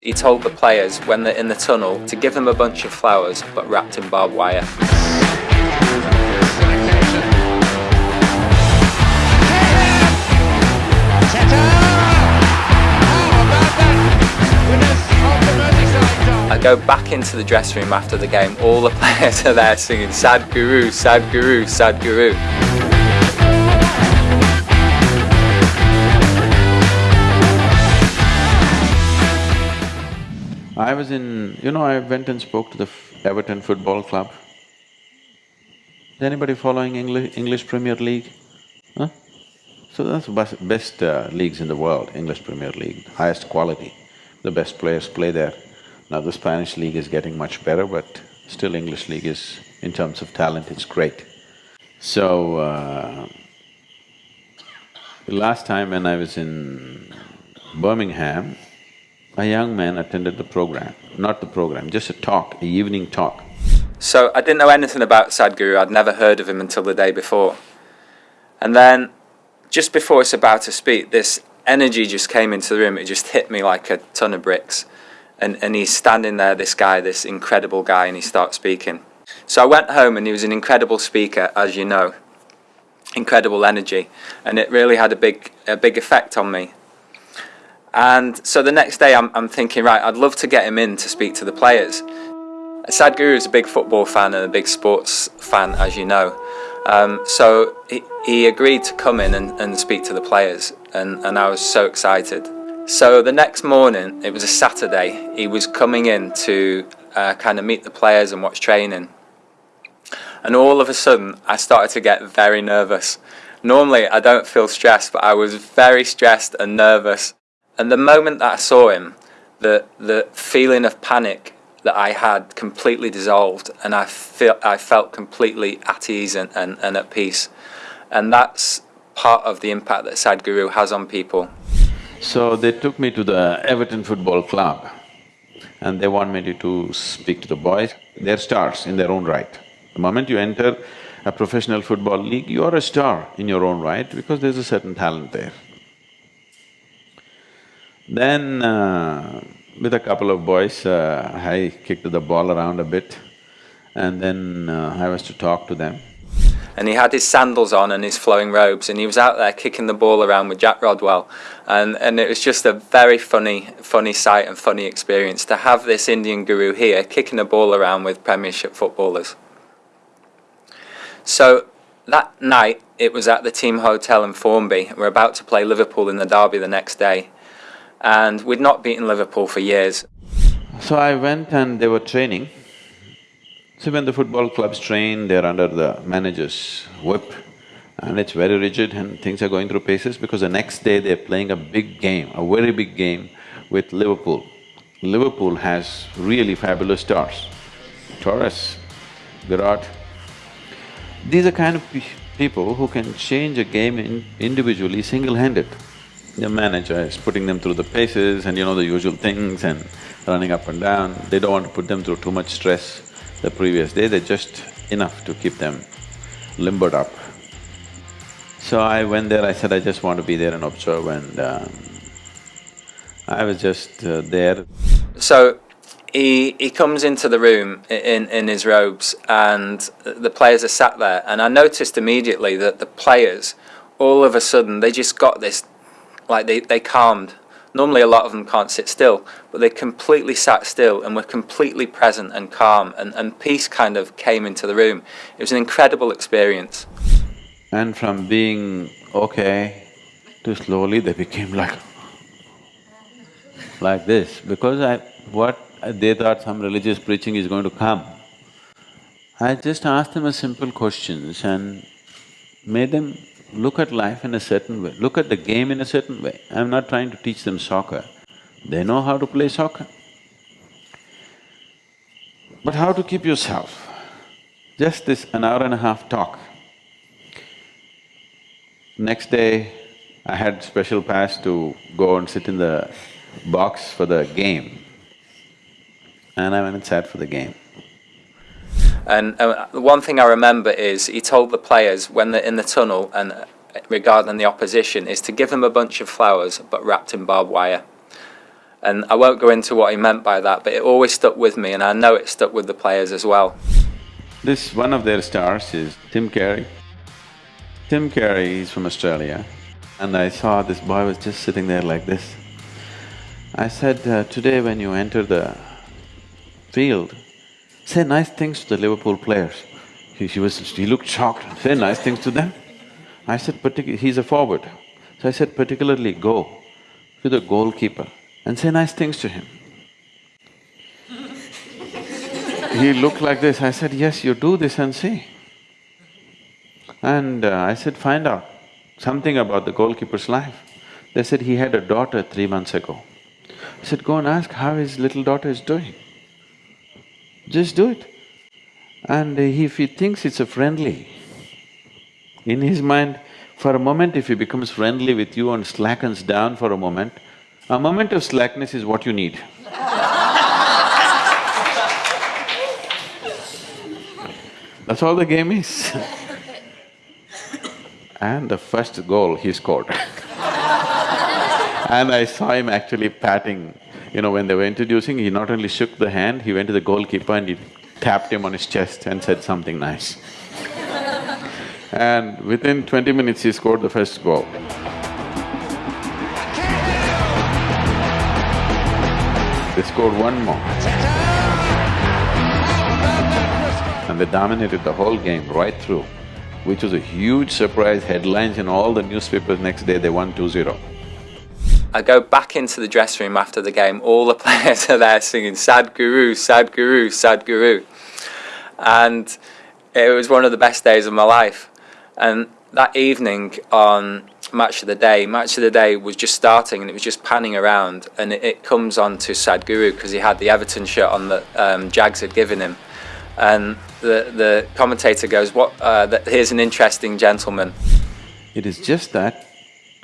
He told the players when they're in the tunnel to give them a bunch of flowers but wrapped in barbed wire. I go back into the dressing room after the game, all the players are there singing Sadhguru, Sadhguru, Sadhguru. I was in… you know, I went and spoke to the Everton Football Club. Is anybody following English, English Premier League? Huh? So that's the best uh, leagues in the world, English Premier League, highest quality. The best players play there. Now the Spanish league is getting much better, but still English league is, in terms of talent, it's great. So, uh, the last time when I was in Birmingham, a young man attended the program, not the program, just a talk, a evening talk. So I didn't know anything about Sadhguru, I'd never heard of him until the day before. And then, just before it's about to speak, this energy just came into the room, it just hit me like a ton of bricks. And, and he's standing there, this guy, this incredible guy, and he starts speaking. So I went home and he was an incredible speaker, as you know. Incredible energy. And it really had a big, a big effect on me. And so the next day I'm, I'm thinking, right, I'd love to get him in to speak to the players. Sadhguru is a big football fan and a big sports fan, as you know. Um, so he, he, agreed to come in and, and speak to the players, and, and I was so excited. So the next morning, it was a Saturday, he was coming in to uh, kind of meet the players and watch training. And all of a sudden, I started to get very nervous. Normally, I don't feel stressed, but I was very stressed and nervous. And the moment that I saw him, the, the feeling of panic that I had completely dissolved and I, feel, I felt completely at ease and, and, and at peace. And that's part of the impact that Sadhguru has on people. So they took me to the Everton Football Club and they want me to speak to the boys. They're stars in their own right. The moment you enter a professional football league, you are a star in your own right because there's a certain talent there. Then uh, with a couple of boys, uh, I kicked the ball around a bit and then uh, I was to talk to them. And he had his sandals on and his flowing robes and he was out there kicking the ball around with Jack Rodwell and, and it was just a very funny, funny sight and funny experience to have this Indian guru here kicking a ball around with Premiership footballers. So that night it was at the team hotel in Formby. We're about to play Liverpool in the derby the next day and we'd not beaten Liverpool for years. So I went and they were training. So when the football clubs train, they're under the manager's whip and it's very rigid and things are going through paces because the next day they're playing a big game, a very big game with Liverpool. Liverpool has really fabulous stars, Torres, Virat. These are kind of people who can change a game in individually, single-handed the manager is putting them through the paces and you know the usual things and running up and down. They don't want to put them through too much stress the previous day, they're just enough to keep them limbered up. So I went there, I said I just want to be there and observe and um, I was just uh, there. So he, he comes into the room in, in his robes and the players are sat there and I noticed immediately that the players all of a sudden they just got this like they, they calmed. Normally a lot of them can't sit still, but they completely sat still and were completely present and calm and, and peace kind of came into the room. It was an incredible experience. And from being okay to slowly they became like like this because I… what they thought some religious preaching is going to come. I just asked them a simple questions and made them look at life in a certain way, look at the game in a certain way. I'm not trying to teach them soccer, they know how to play soccer. But how to keep yourself? Just this an hour and a half talk. Next day, I had special pass to go and sit in the box for the game. And I went and sat for the game. And uh, one thing I remember is he told the players when they're in the tunnel and uh, regarding the opposition is to give them a bunch of flowers but wrapped in barbed wire. And I won't go into what he meant by that, but it always stuck with me and I know it stuck with the players as well. This, one of their stars is Tim Cahill. Tim Cahill is from Australia and I saw this boy was just sitting there like this. I said, uh, today when you enter the field, say nice things to the Liverpool players. He, she was… he looked shocked, say nice things to them. I said, particularly, he's a forward. So I said, particularly go to the goalkeeper and say nice things to him. he looked like this, I said, yes, you do this and see. And uh, I said, find out something about the goalkeeper's life. They said he had a daughter three months ago. I said, go and ask how his little daughter is doing. Just do it. And if he thinks it's a friendly, in his mind, for a moment if he becomes friendly with you and slackens down for a moment, a moment of slackness is what you need. That's all the game is and the first goal he scored And I saw him actually patting, you know, when they were introducing, he not only shook the hand, he went to the goalkeeper and he tapped him on his chest and said something nice. and within twenty minutes he scored the first goal. They scored one more. And they dominated the whole game right through which was a huge surprise, headlines in all the newspapers next day, they won 2-0. I go back into the dressing room after the game, all the players are there singing Sadhguru, Sadhguru, Sadhguru. And it was one of the best days of my life. And that evening on Match of the Day, Match of the Day was just starting and it was just panning around and it, it comes on to Sadhguru because he had the Everton shirt on that um, Jags had given him and the, the commentator goes, "What? Uh, here's an interesting gentleman." It is just that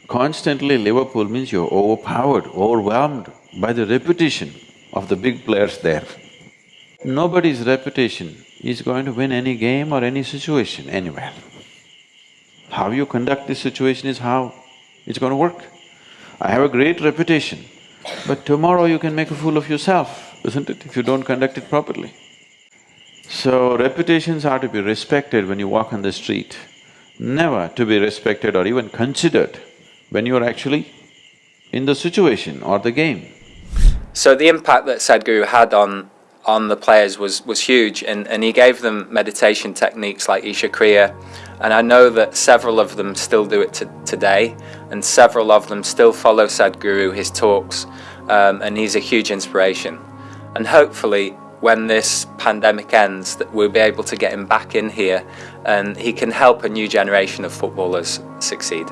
constantly Liverpool means you're overpowered, overwhelmed by the reputation of the big players there. Nobody's reputation is going to win any game or any situation anywhere. How you conduct this situation is how it's going to work. I have a great reputation, but tomorrow you can make a fool of yourself, isn't it, if you don't conduct it properly. So reputations are to be respected when you walk on the street, never to be respected or even considered when you're actually in the situation or the game. So the impact that Sadhguru had on on the players was was huge and, and he gave them meditation techniques like Isha Kriya and I know that several of them still do it to, today and several of them still follow Sadhguru, his talks um, and he's a huge inspiration and hopefully when this pandemic ends that we'll be able to get him back in here and he can help a new generation of footballers succeed.